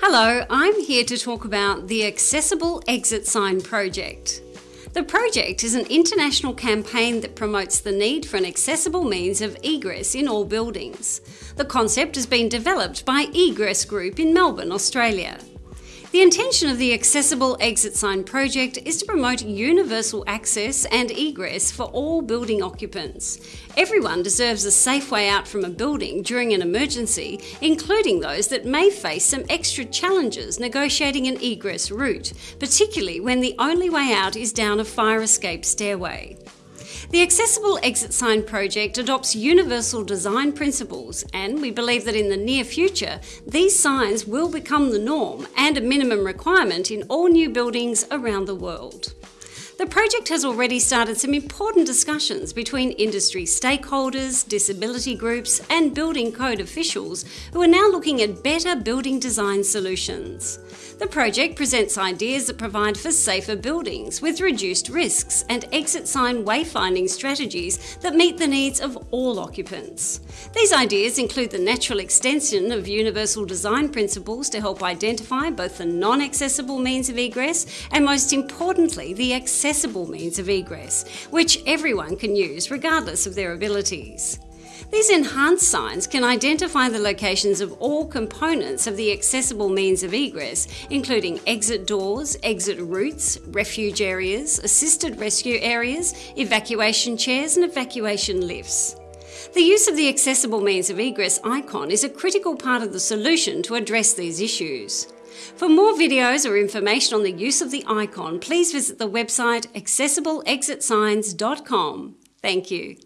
Hello, I'm here to talk about the Accessible Exit Sign Project. The project is an international campaign that promotes the need for an accessible means of egress in all buildings. The concept has been developed by Egress Group in Melbourne, Australia. The intention of the Accessible Exit Sign project is to promote universal access and egress for all building occupants. Everyone deserves a safe way out from a building during an emergency, including those that may face some extra challenges negotiating an egress route, particularly when the only way out is down a fire escape stairway. The Accessible Exit Sign project adopts universal design principles, and we believe that in the near future, these signs will become the norm and a minimum requirement in all new buildings around the world. The project has already started some important discussions between industry stakeholders, disability groups, and building code officials who are now looking at better building design solutions. The project presents ideas that provide for safer buildings with reduced risks and exit sign wayfinding strategies that meet the needs of all occupants. These ideas include the natural extension of universal design principles to help identify both the non accessible means of egress and, most importantly, the accessible means of egress, which everyone can use regardless of their abilities. These enhanced signs can identify the locations of all components of the accessible means of egress, including exit doors, exit routes, refuge areas, assisted rescue areas, evacuation chairs, and evacuation lifts. The use of the accessible means of egress icon is a critical part of the solution to address these issues. For more videos or information on the use of the icon, please visit the website accessibleexitsigns.com. Thank you.